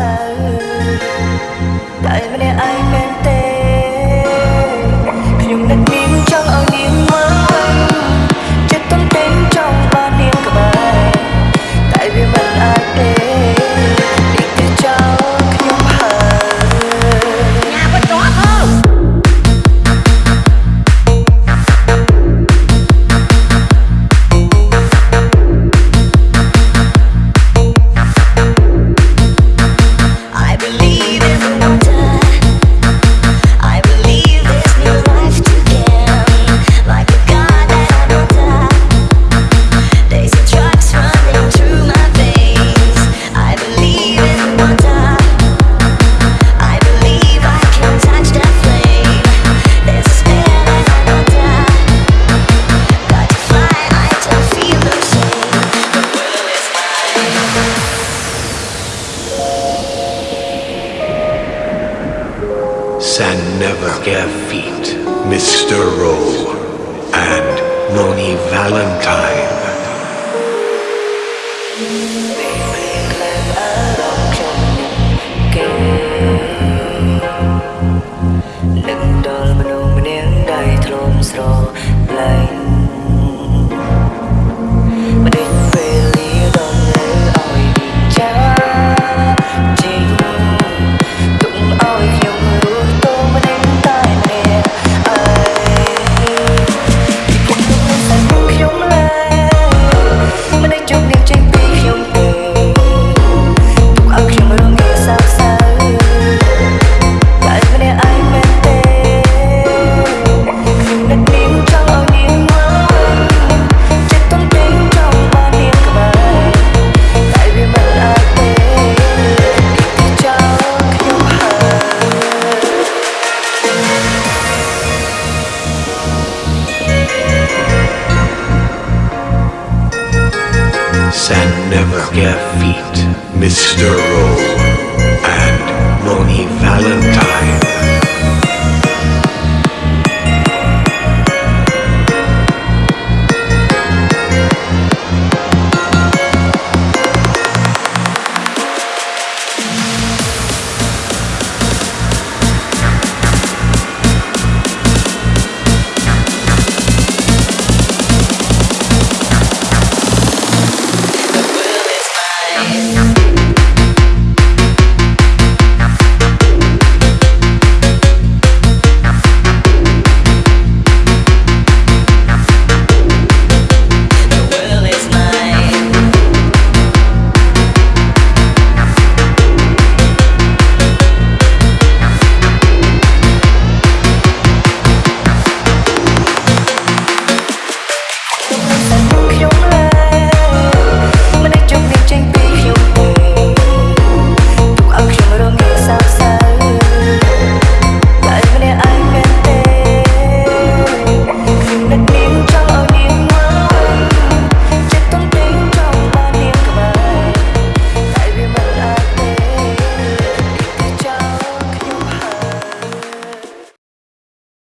សូវតែម្នាក់ឯង and never care feet, Mr. Rowe and Moni Valentine. and never get feet, Mr. Rowe and Moni